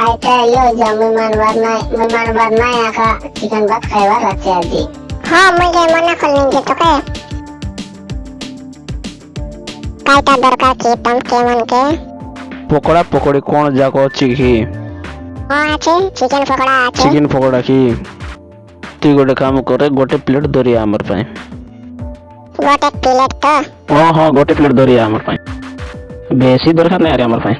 ಆಯ್ತಾ ಅಯ್ಯೋ ವಿಮಾನ ಬರ್ನ ವಿಮಾನ ಬರ್ನ ಯಾಕ ಚಿಕನ್ ಬಾತ್ ಖೈವಾರ ರಚ್ಚೆ ಅಜ್ಜಿ ಹಾ ಮುಗೆ ಮನ ಕೊಲ್ಲಿಂಗೆ ತೋಕೆ ಕಾಯ್ತಾ ದರ್ಕಾ ಕೀತಂ ಕೇಮನ್ಕೆ পকোড়া পকোড়ি কোন যাক অছি কি আছে চিকেন পকোড়া আছে চিকেন পকোড়া কি তুই গোটে কাম করে গোটে প্লেট ধরিয়া আমার পাই গোটে প্লেট তো ও হ্যাঁ গোটে প্লেট ধরিয়া আমার পাই বেশি দরকার নাই আরে আমার পাই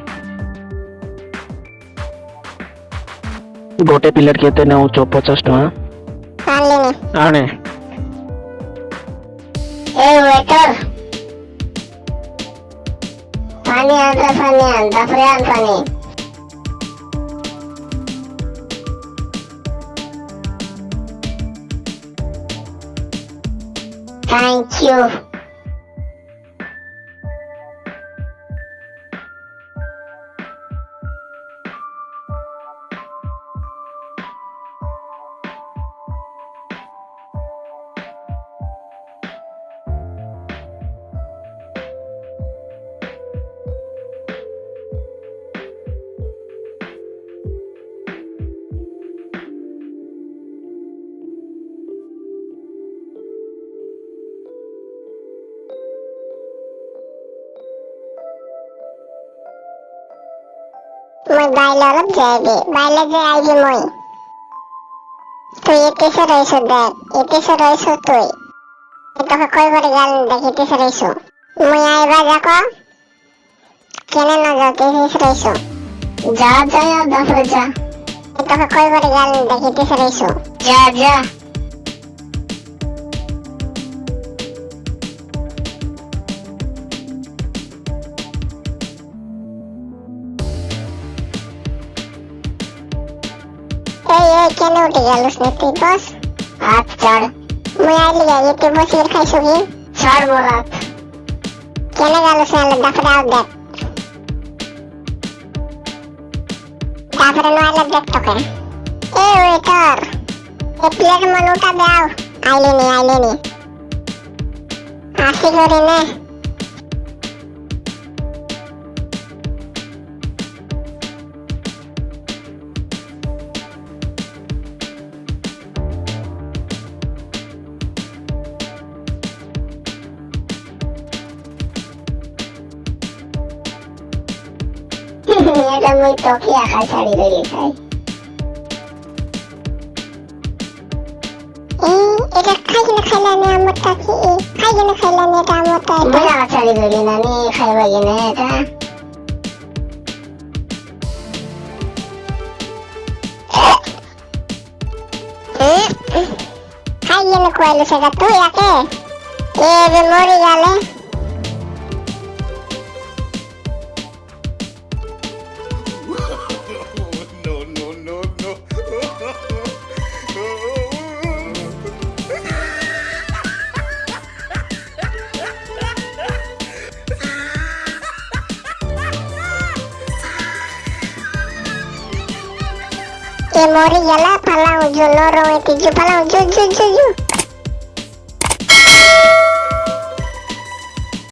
ଗୋଟେ ପ୍ଲେଟ୍ କେତେ ନେଉଛ ପଚାଶ ଟଙ୍କା ଆଣେ ए वेटर पानी आंदा पानी आंदा फ्रेन पानी थैंक यू মই বাইলৰত যায় দে বাইলে যে আহিবি মই। তুই এতেছে রয়েছ দেখ এতেছে রয়েছ তুই। তোকে কই করে গাল দেখ এতেছে রয়েছ মই আইবা যাক কেন না যাও তেতেছে রয়েছ যা যা তারপরে যা। তোকে কই করে গাল দেখ এতেছে রয়েছ যা যা। এই এই কেনে উঠে গেলস নে তুই বস हाथ चढ़ মুই আইলি যাই এতে বসে খাইছো কি चढ़ मोरा কেনে গেলস না দাফরে আও দেখ দাফরে নইলে দেখ তোকে এ ওয়েটার এ প্লেট মনুটা দাও আইলি নি আইলি নি আসি করে নে Kamu Toki akan cari dulu saya. Eh, itu kayu nak kayu ni kamu Toki. Kayu nak kayu ni kamu Toki. Mana akan cari dulu nani kayu lagi ni ada. Hmm, kayu nak kayu sekarang tu ya ke? Ye, bemori jalan. ये मोरी गला फलाऊ जो लो रोए थी जो फलाऊ जो जो जो जो